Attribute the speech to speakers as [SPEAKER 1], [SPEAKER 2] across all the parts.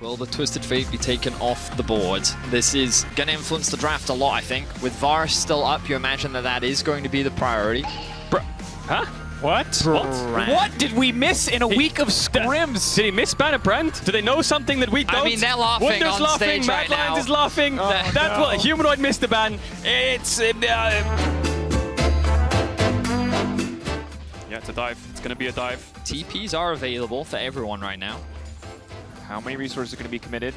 [SPEAKER 1] Will the Twisted Fate be taken off the board? This is going to influence the draft a lot, I think. With Varus still up, you imagine that that is going to be the priority.
[SPEAKER 2] Bro, huh? What?
[SPEAKER 1] Brand.
[SPEAKER 2] What did we miss in a week of scrims? Did he miss Banner Brand? Do they know something that we don't?
[SPEAKER 1] I mean, they're laughing
[SPEAKER 2] Wunder's
[SPEAKER 1] on
[SPEAKER 2] laughing,
[SPEAKER 1] stage
[SPEAKER 2] Mad
[SPEAKER 1] right
[SPEAKER 2] Lions
[SPEAKER 1] now.
[SPEAKER 2] is laughing.
[SPEAKER 1] Oh,
[SPEAKER 2] That's
[SPEAKER 1] no.
[SPEAKER 2] what Humanoid missed the ban. It's uh, yeah, it's a dive. It's gonna be a dive.
[SPEAKER 1] TPs are available for everyone right now.
[SPEAKER 3] How many resources are going to be committed?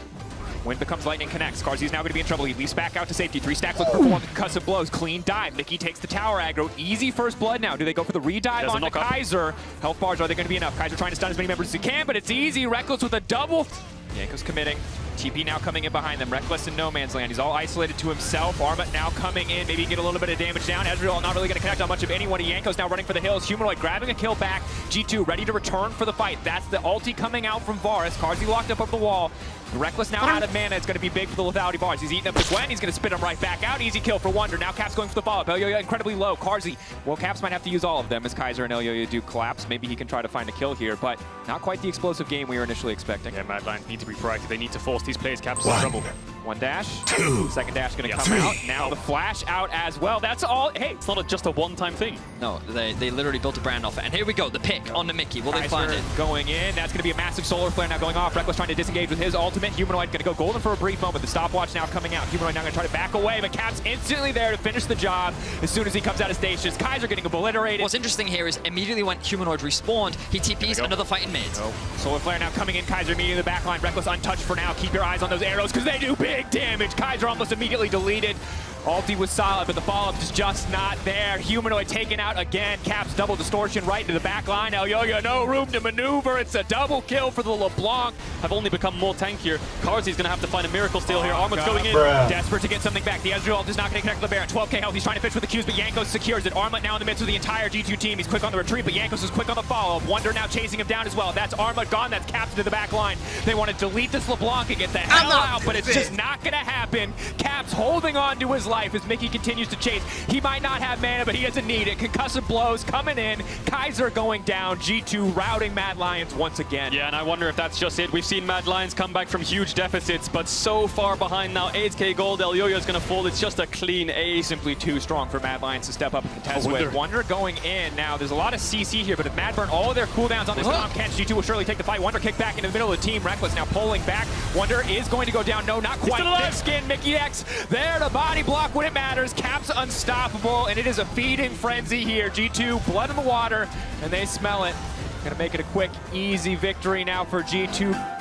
[SPEAKER 3] Wind becomes lightning connects. Carzzy's now going to be in trouble. He leaps back out to safety. Three stacks looking for four concussive blows. Clean dive. Mickey takes the tower aggro. Easy first blood now. Do they go for the redive on the
[SPEAKER 2] up.
[SPEAKER 3] Kaiser? Health bars, are they going to be enough? Kaiser trying to stun as many members as he can, but it's easy. Rekkles with a double. Jankos committing. TP now coming in behind them. Rekkles in no man's land. He's all isolated to himself. Armut now coming in. Maybe get a little bit of damage down. Ezreal not really going to connect on much of anyone. Jankos now running for the hills. Humanoid grabbing a kill back. G2 ready to return for the fight. That's the ulti coming out from Varus. Carzzy locked up over the wall. Rekkles now out of mana. It's going to be big for the lethality bars. He's eating up the Gwen. He's going to spit him right back out. Easy kill for Wunder. Now Caps going for the follow-up. Elyoya incredibly low. Carzzy. Well, Caps might have to use all of them as Kaiser and Elyoya do collapse. Maybe he can try to find a kill here, but not quite the explosive game we were initially expecting.
[SPEAKER 2] Yeah, Mad Lions need to be proactive. They need to force these players caps in trouble.
[SPEAKER 3] One dash. Two. Second dash going to
[SPEAKER 2] Yeah.
[SPEAKER 3] come
[SPEAKER 2] Three.
[SPEAKER 3] out. Now the flash out as well. That's all. Hey,
[SPEAKER 2] It's not a, just a one-time thing.
[SPEAKER 1] No, they, they literally built a brand off it. And here we go, the pick on the Mickey. Will they find it?
[SPEAKER 3] going in. That's going to be a massive solar flare now going off. Rekkles trying to disengage with his ultimate. Humanoid going to go golden for a brief moment. The stopwatch now coming out. Humanoid now going to try to back away, but Cap's instantly there to finish the job as soon as he comes out of stations. Kaiser getting obliterated.
[SPEAKER 1] What's interesting here is immediately when Humanoid respawned, he TPs
[SPEAKER 2] go.
[SPEAKER 1] another fight in mid.
[SPEAKER 3] Oh, Solar Flare now coming in. Kaiser immediately in the back line. Rekkles untouched for now. Keep your eyes on those arrows because they do big damage. Kaiser almost immediately deleted. Ulti was solid, but the follow-up is just not there. Humanoid taken out again. Caps double distortion right into the back line. Elyoya, no room to maneuver. It's a double kill for the LeBlanc.
[SPEAKER 2] Have only become more tankier. Carzzy's gonna have to find a miracle steal here.
[SPEAKER 3] Oh,
[SPEAKER 2] Armut's going in.
[SPEAKER 3] Desperate to get something back. The Ezreal ult is not going to connect with the Baron. 12k health. He's trying to fish with the Qs, but Jankos secures it. Armut now in the midst of the entire G2 team. He's quick on the retreat, but Jankos is quick on the follow. Up. Wunder now chasing him down as well. That's Armut gone. That's Caps to the back line. They want to delete this LeBlanc and get the hell out, but it's just not going to happen. Caps holding on to his life as Mickey continues to chase. He might not have mana, but he doesn't need it. Concussive blows coming in. Kaiser going down. G2 routing Mad Lions once again.
[SPEAKER 2] Yeah, and I wonder if that's just it. We've seen Mad Lions come back from huge deficits, but so far behind now. 8k gold. Elyoya is going to fall. It's just a clean A,
[SPEAKER 3] simply too strong for Mad Lions to step up and contest
[SPEAKER 2] Wunder.
[SPEAKER 3] with. Wunder going in. Now, there's a lot of CC here, but if Mad burn all of their cooldowns on this
[SPEAKER 1] Huh?
[SPEAKER 3] Tom Kent, G2 will surely take the fight. Wunder kick back into the middle of the team. Rekkles now pulling back. Wunder is going to go down. No, not quite.
[SPEAKER 2] still.
[SPEAKER 3] Thick skin, Mikyx there to body block when it matters. Caps unstoppable, and it is a feeding frenzy here. G2, blood in the water, and they smell it. Gonna make it a quick, easy victory now for G2.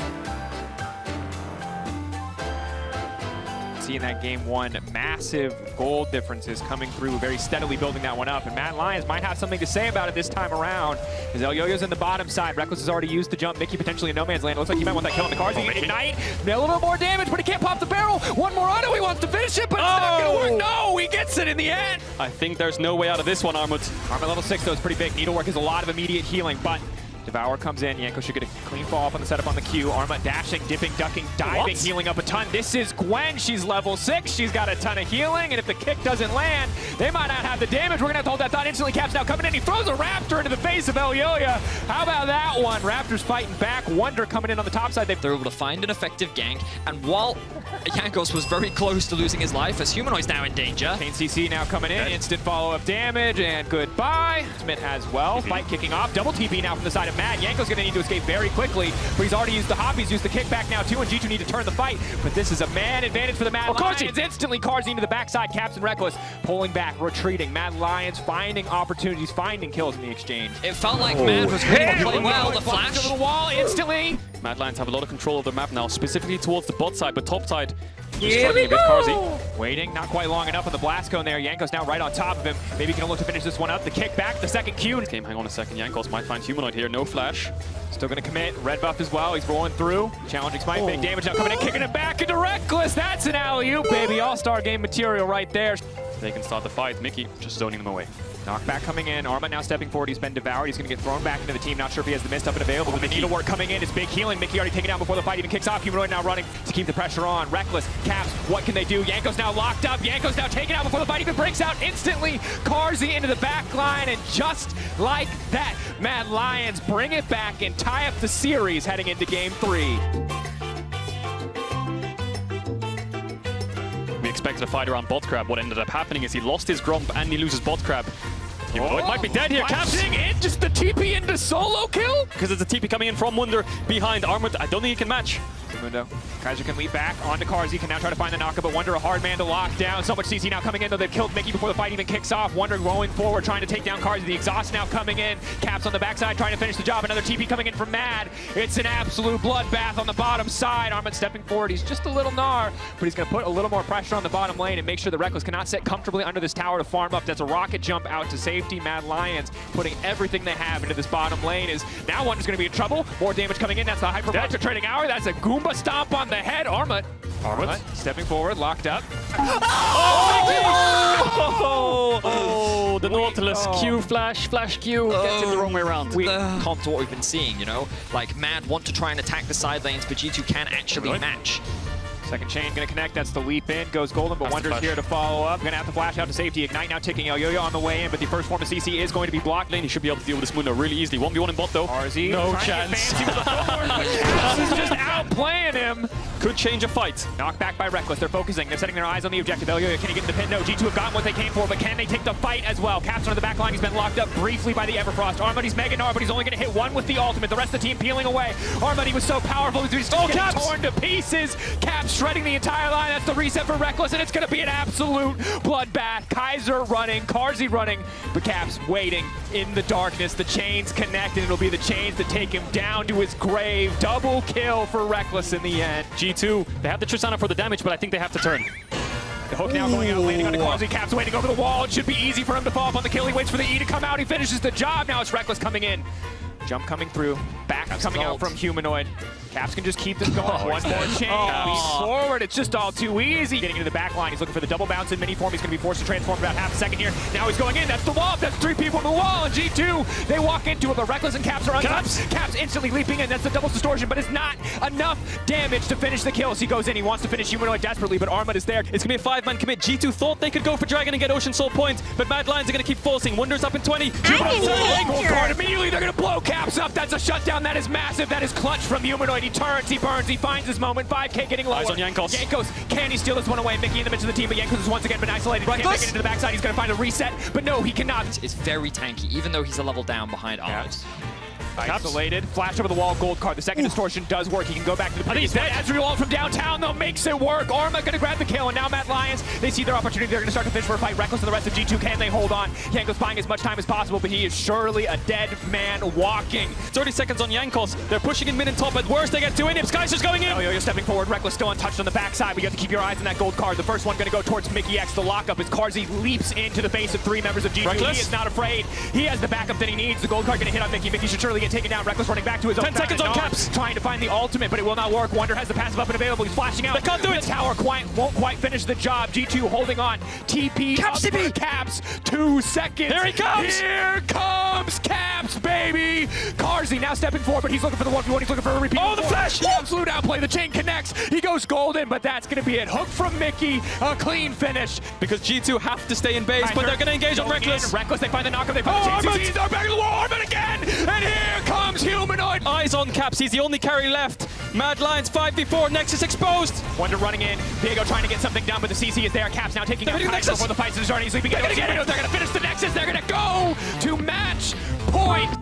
[SPEAKER 3] Seeing that game one massive gold differences coming through very steadily building that one up. And Mad Lions might have something to say about it this time around. As Elyoya's in the bottom side. Rekkles has already used the jump. Mickey potentially in no man's land. Looks like he might want that kill on the cars he can ignite. A little bit more damage but he can't pop the barrel. One more auto. He wants to finish it but it's not gonna
[SPEAKER 2] Oh!
[SPEAKER 3] work no he gets it in the end.
[SPEAKER 2] I think there's no way out of this one, Armut.
[SPEAKER 3] Armor level 6 though is pretty big. Needlework is a lot of immediate healing, but Devour comes in. Yanko should get a clean fall off on the setup on the Q. Armut dashing, dipping, ducking, diving,
[SPEAKER 2] What?
[SPEAKER 3] healing up a ton. This is Gwen. She's level 6. She's got a ton of healing, and if the kick doesn't land, they might not have the damage. We're going to have to hold that thought instantly. Caps now coming in. He throws a Raptor into the face of Elyoya. How about that one? Raptors fighting back. Wunder coming in on the top side. They
[SPEAKER 1] They're able to find an effective gank, and while Jankos was very close to losing his life, as Humanoid's now in danger,
[SPEAKER 3] Kane CC now coming in. Instant follow-up damage, and goodbye. Smith as well. Fight kicking off. Double TP now from the side of Mad. Jankos going to need to escape very quickly, but he's already used the hop. He's used the kickback now, too, and G2 need to turn the fight. But this is a man advantage for the Mad
[SPEAKER 2] Oh, Carzzy.
[SPEAKER 3] Lions. Instantly, Carzzy into the backside. Caps and Rekkles pulling back, retreating. Mad Lions finding opportunities, finding kills in the exchange.
[SPEAKER 1] it felt like oh, Mad was reading the play well. The
[SPEAKER 3] Flash
[SPEAKER 1] flash.
[SPEAKER 3] over the wall instantly.
[SPEAKER 2] Mad Lions have a lot of control of the map now, specifically towards the bot side, but top side is struggling a bit. Carzzy.
[SPEAKER 3] Waiting, not quite long enough on the blast cone there. Jankos now right on top of him. Maybe he can look to finish this one up. The kick back, the second Q.
[SPEAKER 2] Game, hang on a second. Jankos might find Humanoid here. No flash.
[SPEAKER 3] Still gonna commit. Red buff as well. He's rolling through. Challenging Smite.
[SPEAKER 2] Oh.
[SPEAKER 3] Big damage now coming in, kicking it back into Rekkles. That's an alley-oop, baby. All-star game material right there.
[SPEAKER 2] They can start the fight. Mickey just zoning them away.
[SPEAKER 3] Knockback coming in. Armut now stepping forward. He's been devoured. He's going to get thrown back into the team. Not sure if he has the mist up and available. Oh, the needle work coming in. It's big healing. Mickey already taken down before the fight even kicks off. Humanoid now running to keep the pressure on. Rekkles, Caps, what can they do? Jankos now locked up. Jankos now taken out before the fight even breaks out. Instantly, Carzzy into the back line. And just like that, Mad Lions bring it back and tie up the series heading into game three.
[SPEAKER 2] We expected a fight around Botcrab. What ended up happening is he lost his Gromp and he loses Botcrab. Humanoid might be dead here. Caps
[SPEAKER 3] Flashing in, just the TP into solo kill.
[SPEAKER 2] because there's a TP coming in from Wunder behind Armored. I don't think he can match.
[SPEAKER 3] Mundo. Kaiser can lead back onto Carzzy, can now try to find the knockup, but Wunder a hard man to lock down. So much CC now coming in, though they've killed Mickey before the fight even kicks off. Wunder going forward, trying to take down Carzzy. The exhaust now coming in. Caps on the backside, trying to finish the job. Another TP coming in from Mad. It's an absolute bloodbath on the bottom side. Armut stepping forward. He's just a little gnar, but he's going to put a little more pressure on the bottom lane and make sure the Rekkles cannot sit comfortably under this tower to farm up. That's a rocket jump out to safety. Mad Lions putting everything they have into this bottom lane is now Wunder's going to be in trouble. More damage coming in. That's the Hyper Vector trading hour. That's a Goomba stomp on the head. Armut.
[SPEAKER 2] Armut.
[SPEAKER 3] stepping forward, locked up.
[SPEAKER 2] Oh, oh, oh the Nautilus
[SPEAKER 3] oh.
[SPEAKER 2] Q flash, flash Q oh. gets him the wrong way around.
[SPEAKER 1] We can't to what we've been seeing, you know? Like, Mad want to try and attack the side lanes, but G2 can actually
[SPEAKER 2] Right.
[SPEAKER 1] match.
[SPEAKER 3] Second chain gonna connect. That's the leap in. Goes golden, but
[SPEAKER 2] That's Wunder's
[SPEAKER 3] here to follow up. Gonna have to flash out to safety. Ignite now ticking. Elyoya on the way in, but the first form of CC is going to be blocked.
[SPEAKER 2] Lane, he should be able to deal with this Mundo really easily. 1v1 in bot though.
[SPEAKER 3] RZ
[SPEAKER 2] No
[SPEAKER 3] to
[SPEAKER 2] chance.
[SPEAKER 3] fancy with the forward, but Caps is just outplaying him.
[SPEAKER 2] Could change a fight.
[SPEAKER 3] Knocked back by Rekkles. They're focusing. They're setting their eyes on the objective. Elyoya, can he get in the pin? No. G2 have gotten what they came for, but can they take the fight as well? Caps on the back line. He's been locked up briefly by the Everfrost. Armuddy's Mega Gnar, but he's only gonna hit one with the ultimate. The rest of the team peeling away. Armuddy was so powerful. He's just
[SPEAKER 2] Oh,
[SPEAKER 3] torn to pieces. Caps shredding the entire line. That's the reset for Rekkles, and it's gonna be an absolute bloodbath. Kaiser running, Carzzy running, but Caps waiting in the darkness. The chains connect, and it'll be the chains that take him down to his grave. Double kill for Rekkles in the end.
[SPEAKER 2] G2, they have the Tristana for the damage, but I think they have to turn.
[SPEAKER 3] The hook now going out, landing on. Carzzy. Caps waiting over the wall. It should be easy for him to fall up on the kill. He waits for the E to come out. He finishes the job. Now it's Rekkles coming in. Jump coming through. Back coming out from Humanoid. Caps can just keep this going.
[SPEAKER 2] Oh,
[SPEAKER 3] One more
[SPEAKER 2] dead.
[SPEAKER 3] chain.
[SPEAKER 2] Oh.
[SPEAKER 3] Forward. It's just all too easy. Getting into the back line. He's looking for the double bounce in mini form. He's going to be forced to transform about half a second here. Now he's going in. That's the wall. That's three people on the wall. And G2, they walk into it. But Rekkles and Caps are on
[SPEAKER 2] Caps.
[SPEAKER 3] Caps instantly leaping in. That's the double distortion. But it's not enough damage to finish the kills. He goes in. He wants to finish Humanoid desperately. But Armut is there.
[SPEAKER 2] It's gonna be a five-man commit. G2 thought they could go for Dragon and get Ocean Soul points, but Mad Lions are gonna keep forcing. Wunders up in 20.
[SPEAKER 3] Humanoid's
[SPEAKER 4] an
[SPEAKER 3] turning. Gold
[SPEAKER 4] actor.
[SPEAKER 3] card immediately. They're going to blow Caps up. That's a shutdown. That is massive. That is clutch from Humanoid. He turns. He burns. He finds his moment. 5K getting lower.
[SPEAKER 2] Eyes on Jankos.
[SPEAKER 3] Jankos, can he steal this one away? Mickey in the midst of the team, but Jankos has once again been isolated. He can't make it into the backside. He's going to find a reset, but no, he cannot.
[SPEAKER 1] It's very tanky, even though he's a level down behind Armut.
[SPEAKER 3] Isolated. Flash over the wall. Gold card. The second distortion does work. He can go back to the previous
[SPEAKER 2] he's dead.
[SPEAKER 3] one. Ezreal from downtown, though, makes it work. Armut going to grab the kill, and now Mad Lions, they see their opportunity. They're going to start to fish for a fight. Rekkles and the rest of G2. Can they hold on? Jankos buying as much time as possible, but he is surely a dead man walking.
[SPEAKER 2] 30 seconds on Jankos. They're pushing in mid and top. At worst, they get two in. If just going in.
[SPEAKER 3] Oh, yo, you're stepping forward. Rekkles still untouched on the backside, but you have to keep your eyes on that gold card. The first one going to go towards Mikyx. The lockup as Carzzy leaps into the face of three members of G2.
[SPEAKER 2] Rekkles.
[SPEAKER 3] He is not afraid. He has the backup that he needs. The gold card going to hit on Mickey. Mickey should surely get taken down. Rekkles running back to his own
[SPEAKER 2] 10 seconds on Caps.
[SPEAKER 3] Trying to find the ultimate, but it will not work. Wunder has the passive up and available. He's flashing out.
[SPEAKER 2] They can't do
[SPEAKER 3] The
[SPEAKER 2] it.
[SPEAKER 3] tower quite, won't quite finish the job. G2 holding on. TP
[SPEAKER 1] Caps,
[SPEAKER 3] up
[SPEAKER 1] TP.
[SPEAKER 3] Caps. Two seconds.
[SPEAKER 2] Here he comes.
[SPEAKER 3] Here comes Caps, baby. Carzzy now stepping forward, but he's looking for the 1v1. He's looking for a repeat.
[SPEAKER 2] Oh, the flash.
[SPEAKER 3] The absolute outplay. The chain connects. He goes golden, but that's going to be it. Hook from Mickey. A clean finish.
[SPEAKER 2] Because G2 have to stay in base, but they're gonna engage on
[SPEAKER 3] Going in.
[SPEAKER 2] Rekkles.
[SPEAKER 3] Rekkles, they find the knockup. They find
[SPEAKER 2] Oh,
[SPEAKER 3] the chain. They're back to the wall. Armut again. And here comes Humanoid.
[SPEAKER 2] Eyes on Caps. He's the only carry left. Mad Lions 5v4. Nexus exposed.
[SPEAKER 3] Wunder running in. Diego trying to get something done, but the CC is there. Caps now taking
[SPEAKER 2] They're
[SPEAKER 3] out
[SPEAKER 2] Nexus.
[SPEAKER 3] before the fight is starting. He's leaping.
[SPEAKER 2] They're gonna get it.
[SPEAKER 3] They're going to finish the Nexus. They're going to go to match point.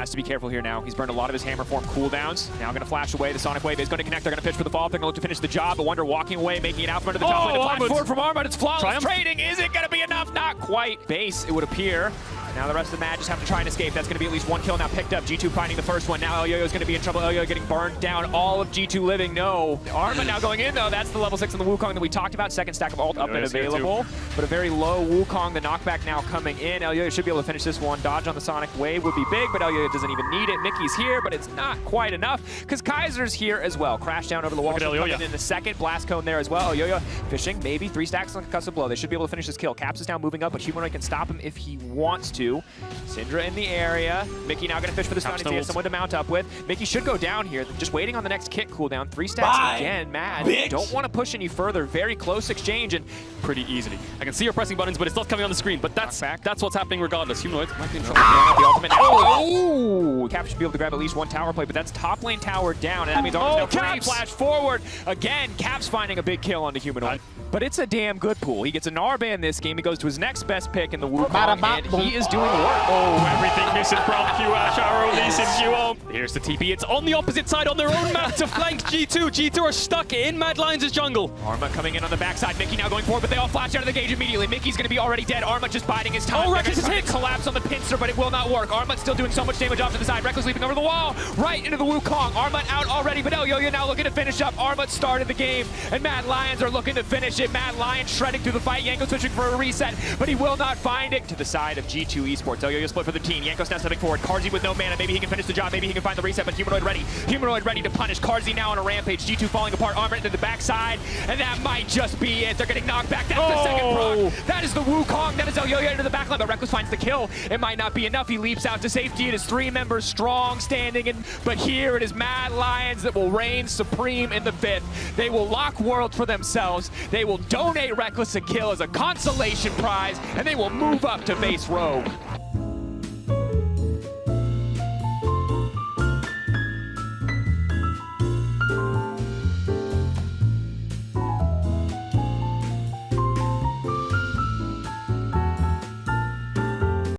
[SPEAKER 3] Has to be careful here now. He's burned a lot of his hammer form cooldowns. Now going to flash away. The Sonic Wave is going to connect. They're going to pitch for the fall. They're going to look to finish the job. But Wunder walking away, making it out from under the top
[SPEAKER 2] Oh,
[SPEAKER 3] lane. The flash forward from Armut. It's flawless
[SPEAKER 2] Triumph.
[SPEAKER 3] trading. Is it going to be enough? Not quite. Base, it would appear. Now the rest of the Mad just have to try and escape. That's going to be at least one kill now picked up. G2 finding the first one. Now El Yo is going to be in trouble. El Yo getting burned down. All of G2 living. No. Armut now going in, though. That's the level 6 on the Wukong that we talked about. Second stack of ult up and
[SPEAKER 2] is here, too.
[SPEAKER 3] available. But a very low Wukong. The knockback now coming in. El Yo should be able to finish this one. Dodge on the Sonic Wave would be big, but El Yo doesn't even need it. Mickey's here, but it's not quite enough because Kaiser's here as well. Crash down over the wall.
[SPEAKER 2] Look at
[SPEAKER 3] Should
[SPEAKER 2] El
[SPEAKER 3] come
[SPEAKER 2] Yo-Yo.
[SPEAKER 3] in the second. Blast cone there as well. El Yo fishing. Maybe three stacks on concussive blow. They should be able to finish this kill. Caps is now moving up, but Humanoid can stop him if he wants to. G2. Syndra in the area. Mickey now going to fish for the stun.
[SPEAKER 2] Caps
[SPEAKER 3] He has someone to mount up with. Mickey should go down here. Just waiting on the next kick cooldown. Three stacks
[SPEAKER 4] Bye,
[SPEAKER 3] again. Mad.
[SPEAKER 4] bitch.
[SPEAKER 3] Don't want to push any further. Very close exchange. And
[SPEAKER 2] Pretty easily. I can see her pressing buttons, but it's not coming on the screen. But that's
[SPEAKER 3] back.
[SPEAKER 2] that's what's happening regardless. Humanoid might be in trouble.
[SPEAKER 3] the ultimate now. Oh! Cap should be able to grab at least one tower play, but that's top lane tower down, and that means
[SPEAKER 2] Oh,
[SPEAKER 3] Arm's now free flash forward. Again, Cap's finding a big kill onto Humanoid. But it's a damn good pool. He gets a Narban this game. He goes to his next best pick in the Wukong, and he is doing work.
[SPEAKER 2] Oh, everything missing from Q Ash Arrow releasing Q on. Here's the TP. It's on the opposite side on their own map to flank G2. G2 are stuck in Mad Lions' jungle.
[SPEAKER 3] Armut coming in on the backside. Mickey now going forward, but they all flash out of the gauge immediately. Mickey's going to be already dead. Armut just biding his time.
[SPEAKER 2] Oh,
[SPEAKER 3] Rekkles
[SPEAKER 2] is hit.
[SPEAKER 3] collapse on the pincer, but it will not work. Armut's still doing so much damage off to the side. Rekkles leaping over the wall, right into the Wukong. Armut out already, but Elyoya now looking to finish up. Armut started the game, and Mad Lions are looking to finish it. Mad Lions shredding through the fight. Yanko switching for a reset, but he will not find it. To the side of G2 Esports. Elyoya split for the team. Jankos now stepping forward. Carzzy with no mana. Maybe he can finish the job. Maybe he can find the reset, but Humanoid ready. Humanoid ready to punish. Carzzy now on a rampage. G2 falling apart. Armut into the backside, and that might just be it. They're getting knocked back. That's the second
[SPEAKER 2] Oh.
[SPEAKER 3] proc. That is the Wukong. That is Elyoya into the backline, but Rekkles finds the kill. It might not be enough. He leaps out to safety. It is three members strong standing, in, but here it is Mad Lions that will reign supreme in the fifth. They will lock worlds for themselves. They will donate Rekkles a kill as a consolation prize, and they will move up to base row.